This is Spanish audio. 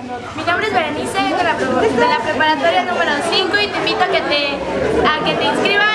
Mi nombre es Berenice, vengo de la, preparatoria número 5 y te invito a que te, a que te inscribas.